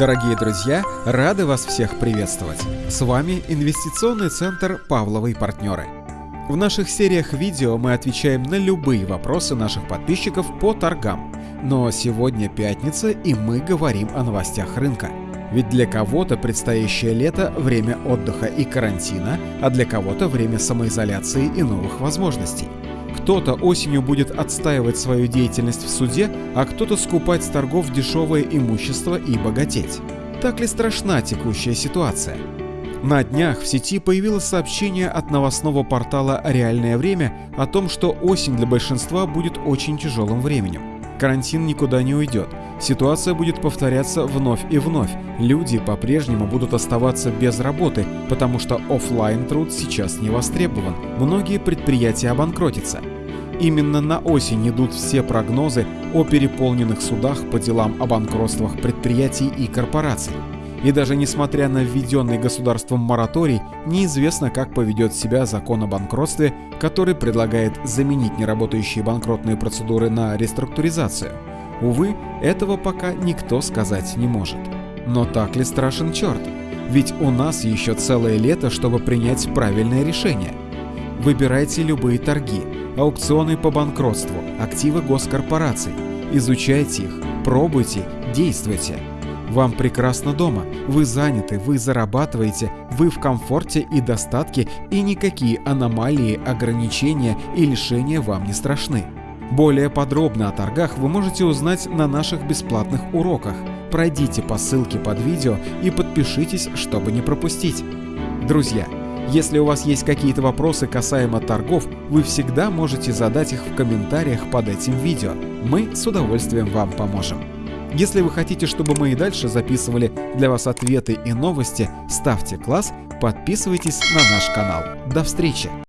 Дорогие друзья, рады вас всех приветствовать. С вами инвестиционный центр «Павловы партнеры». В наших сериях видео мы отвечаем на любые вопросы наших подписчиков по торгам. Но сегодня пятница и мы говорим о новостях рынка. Ведь для кого-то предстоящее лето – время отдыха и карантина, а для кого-то время самоизоляции и новых возможностей. Кто-то осенью будет отстаивать свою деятельность в суде, а кто-то скупать с торгов дешевое имущество и богатеть. Так ли страшна текущая ситуация? На днях в сети появилось сообщение от новостного портала «Реальное время» о том, что осень для большинства будет очень тяжелым временем. Карантин никуда не уйдет. Ситуация будет повторяться вновь и вновь. Люди по-прежнему будут оставаться без работы, потому что офлайн труд сейчас не востребован. Многие предприятия обанкротятся. Именно на осень идут все прогнозы о переполненных судах по делам о банкротствах предприятий и корпораций. И даже несмотря на введенный государством мораторий, неизвестно, как поведет себя закон о банкротстве, который предлагает заменить неработающие банкротные процедуры на реструктуризацию. Увы, этого пока никто сказать не может. Но так ли страшен черт? Ведь у нас еще целое лето, чтобы принять правильное решение. Выбирайте любые торги, аукционы по банкротству, активы госкорпораций. Изучайте их, пробуйте, действуйте. Вам прекрасно дома, вы заняты, вы зарабатываете, вы в комфорте и достатке, и никакие аномалии, ограничения и лишения вам не страшны. Более подробно о торгах вы можете узнать на наших бесплатных уроках. Пройдите по ссылке под видео и подпишитесь, чтобы не пропустить. Друзья, если у вас есть какие-то вопросы касаемо торгов, вы всегда можете задать их в комментариях под этим видео. Мы с удовольствием вам поможем. Если вы хотите, чтобы мы и дальше записывали для вас ответы и новости, ставьте класс, подписывайтесь на наш канал. До встречи!